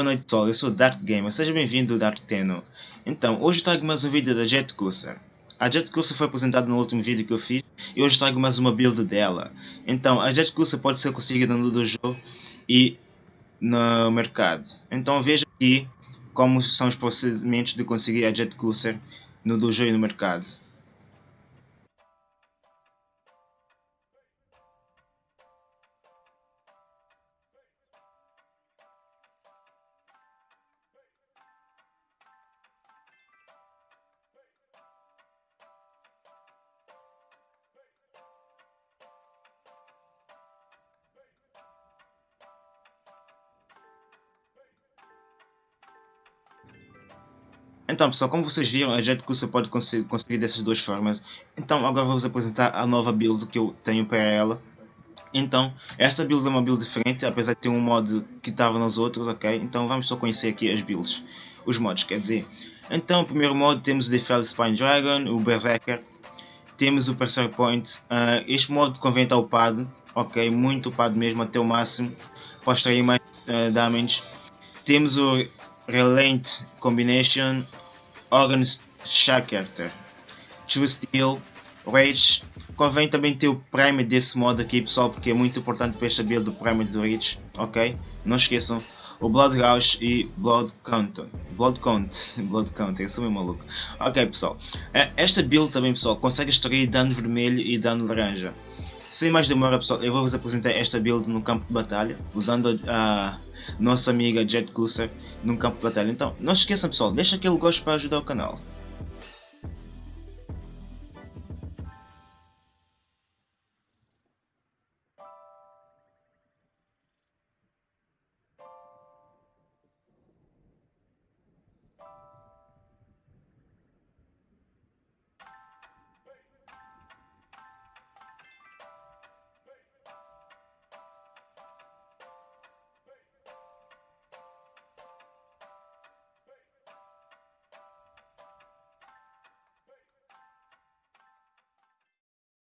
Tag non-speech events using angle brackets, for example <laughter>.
Boa noite pessoal, eu sou Dark Gamer, seja bem-vindo Dark Teno. Então, hoje trago mais um vídeo da Jet Cruiser. A Jet Cruiser foi apresentada no último vídeo que eu fiz e hoje trago mais uma build dela. Então, a Jet Cruiser pode ser conseguida no dojo e no mercado. Então veja aqui como são os procedimentos de conseguir a Jet Cruiser no dojo e no mercado. Então pessoal, como vocês viram, a Jet Cruiser pode conseguir, dessas duas formas. Então agora vou-vos apresentar a nova build que eu tenho para ela. Então, esta build é uma build diferente, apesar de ter um mod que estava nos outros, ok? Então vamos só conhecer aqui as builds, os mods, quer dizer. Então, o primeiro mod temos o Defel Spine Dragon, o Berserker, temos o Percer Point. Uh, este mod convém estar upado, ok? Muito upado mesmo, até o máximo, para extrair mais uh, damage. Temos o Relent Combination, Organ Shakerter, True Steel, Rage. Convém também ter o Prime desse modo aqui pessoal, porque é muito importante para esta build do Prime do Rage, ok? Não esqueçam. O Blood Rush e Blood Count. Blood Count. <laughs> Blood Count, eu sou meio maluco. Ok pessoal. É, esta build também pessoal consegue extrair dano vermelho e dano laranja. Sem mais demora pessoal, eu vou vos apresentar esta build no campo de batalha, usando a nossa amiga Jet Cruiser num campo de batalha. Então, não se esqueçam pessoal, deixa aquele gosto para ajudar o canal.